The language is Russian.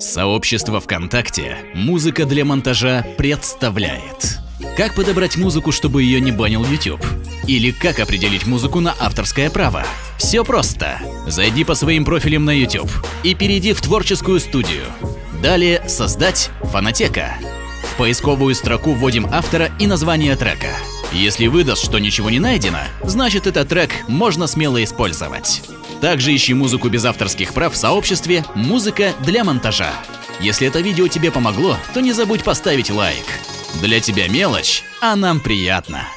Сообщество ВКонтакте «Музыка для монтажа» представляет Как подобрать музыку, чтобы ее не банил YouTube? Или как определить музыку на авторское право? Все просто. Зайди по своим профилям на YouTube и перейди в творческую студию. Далее «Создать» фонотека. В поисковую строку вводим автора и название трека. Если выдаст, что ничего не найдено, значит этот трек можно смело использовать. Также ищи музыку без авторских прав в сообществе «Музыка для монтажа». Если это видео тебе помогло, то не забудь поставить лайк. Для тебя мелочь, а нам приятно.